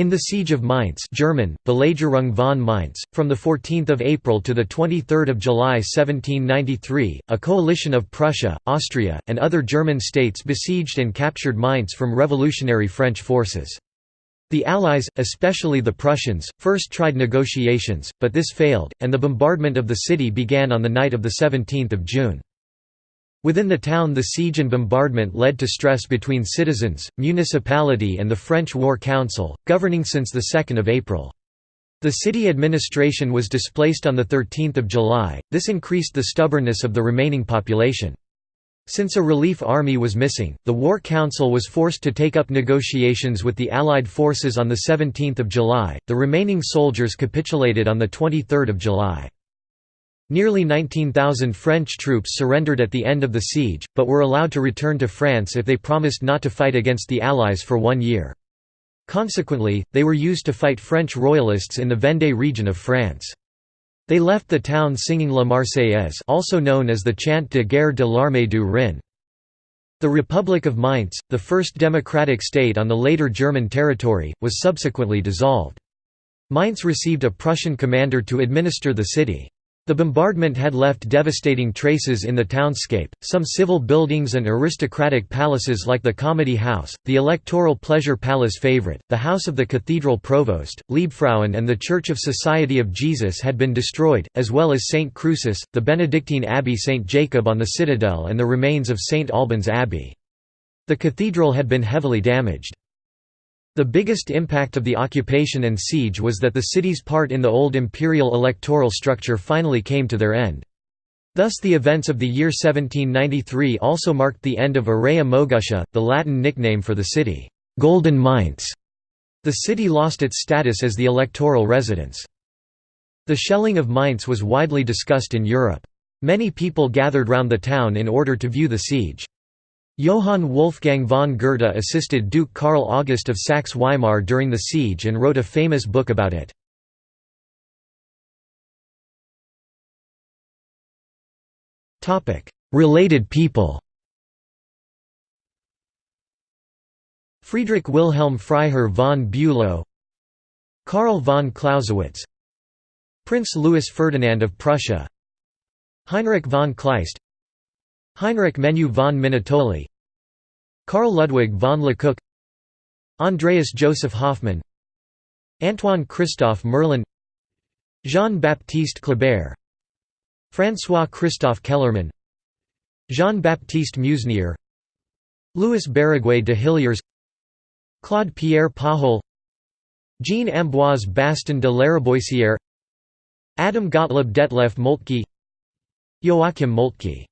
In the Siege of Mainz German, Belagerung von Mainz, from 14 April to 23 July 1793, a coalition of Prussia, Austria, and other German states besieged and captured Mainz from revolutionary French forces. The Allies, especially the Prussians, first tried negotiations, but this failed, and the bombardment of the city began on the night of 17 June. Within the town the siege and bombardment led to stress between citizens, municipality and the French War Council, governing since 2 April. The city administration was displaced on 13 July, this increased the stubbornness of the remaining population. Since a relief army was missing, the War Council was forced to take up negotiations with the Allied forces on 17 July, the remaining soldiers capitulated on 23 July. Nearly 19,000 French troops surrendered at the end of the siege, but were allowed to return to France if they promised not to fight against the Allies for one year. Consequently, they were used to fight French royalists in the Vendée region of France. They left the town singing La Marseillaise also known as the Chant de guerre de l'armée du Rhin. The Republic of Mainz, the first democratic state on the later German territory, was subsequently dissolved. Mainz received a Prussian commander to administer the city. The bombardment had left devastating traces in the townscape, some civil buildings and aristocratic palaces like the Comedy House, the Electoral Pleasure Palace favorite, the House of the Cathedral Provost, Liebfrauen and the Church of Society of Jesus had been destroyed, as well as St. Crucis, the Benedictine Abbey St. Jacob on the Citadel and the remains of St. Albans Abbey. The cathedral had been heavily damaged. The biggest impact of the occupation and siege was that the city's part in the old imperial electoral structure finally came to their end. Thus the events of the year 1793 also marked the end of Aurea Moguntia, the Latin nickname for the city, Golden Mainz. The city lost its status as the electoral residence. The shelling of Mainz was widely discussed in Europe. Many people gathered round the town in order to view the siege. Johann Wolfgang von Goethe assisted Duke Karl August of Saxe-Weimar during the siege and wrote a famous book about it. Related people Friedrich Wilhelm Freiherr von Bülow Karl von Clausewitz Prince Louis Ferdinand of Prussia Heinrich von Kleist Heinrich Menu von Minutoli Karl Ludwig von Lecoq Andreas Joseph Hoffmann Antoine Christophe Merlin Jean-Baptiste Kleber François Christophe Kellermann Jean-Baptiste Musnier Louis Baraguet de Hilliers Claude Pierre Pajol Jean Ambroise Bastin de Lariboisière Adam Gottlieb Detlef Moltke Joachim Moltke